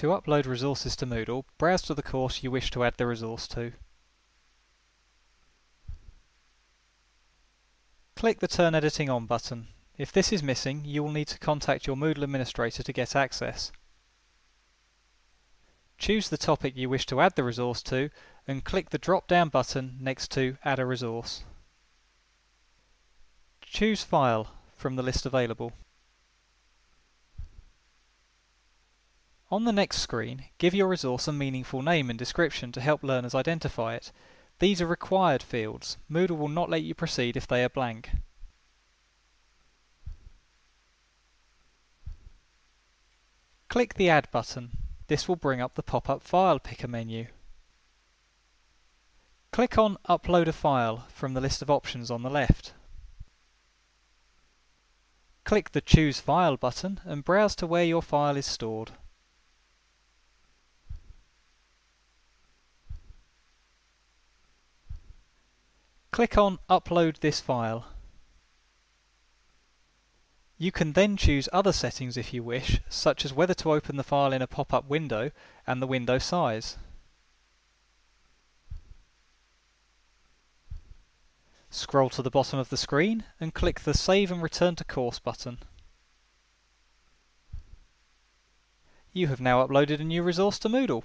To upload resources to Moodle, browse to the course you wish to add the resource to. Click the Turn Editing On button. If this is missing, you will need to contact your Moodle administrator to get access. Choose the topic you wish to add the resource to and click the drop-down button next to Add a resource. Choose File from the list available. On the next screen, give your resource a meaningful name and description to help learners identify it. These are required fields. Moodle will not let you proceed if they are blank. Click the Add button. This will bring up the pop-up File Picker menu. Click on Upload a file from the list of options on the left. Click the Choose File button and browse to where your file is stored. Click on Upload this file. You can then choose other settings if you wish, such as whether to open the file in a pop-up window and the window size. Scroll to the bottom of the screen and click the Save and Return to Course button. You have now uploaded a new resource to Moodle.